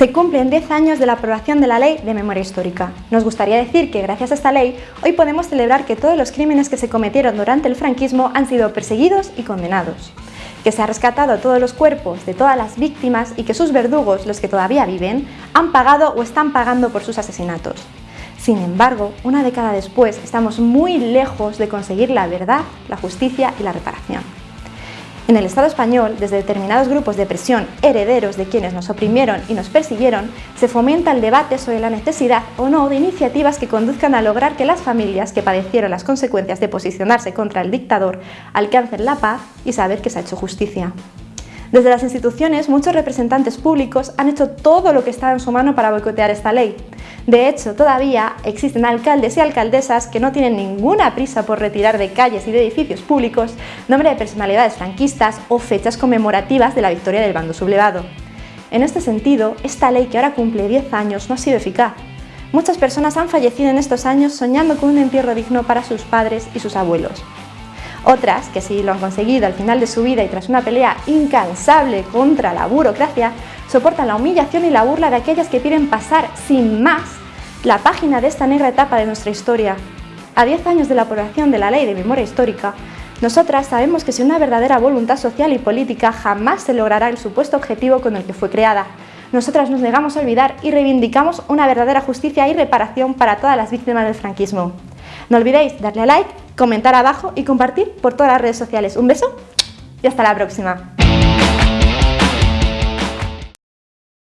Se cumplen 10 años de la aprobación de la Ley de Memoria Histórica. Nos gustaría decir que gracias a esta ley, hoy podemos celebrar que todos los crímenes que se cometieron durante el franquismo han sido perseguidos y condenados. Que se ha rescatado todos los cuerpos de todas las víctimas y que sus verdugos, los que todavía viven, han pagado o están pagando por sus asesinatos. Sin embargo, una década después, estamos muy lejos de conseguir la verdad, la justicia y la reparación. En el Estado español, desde determinados grupos de presión herederos de quienes nos oprimieron y nos persiguieron, se fomenta el debate sobre la necesidad o no de iniciativas que conduzcan a lograr que las familias que padecieron las consecuencias de posicionarse contra el dictador alcancen la paz y saber que se ha hecho justicia. Desde las instituciones, muchos representantes públicos han hecho todo lo que está en su mano para boicotear esta ley, de hecho, todavía existen alcaldes y alcaldesas que no tienen ninguna prisa por retirar de calles y de edificios públicos nombre de personalidades franquistas o fechas conmemorativas de la victoria del bando sublevado. En este sentido, esta ley que ahora cumple 10 años no ha sido eficaz. Muchas personas han fallecido en estos años soñando con un entierro digno para sus padres y sus abuelos. Otras, que sí lo han conseguido al final de su vida y tras una pelea incansable contra la burocracia, soportan la humillación y la burla de aquellas que piden pasar sin más la página de esta negra etapa de nuestra historia. A 10 años de la aprobación de la Ley de Memoria Histórica, nosotras sabemos que sin una verdadera voluntad social y política jamás se logrará el supuesto objetivo con el que fue creada. Nosotras nos negamos a olvidar y reivindicamos una verdadera justicia y reparación para todas las víctimas del franquismo. No olvidéis darle a like, comentar abajo y compartir por todas las redes sociales. Un beso y hasta la próxima.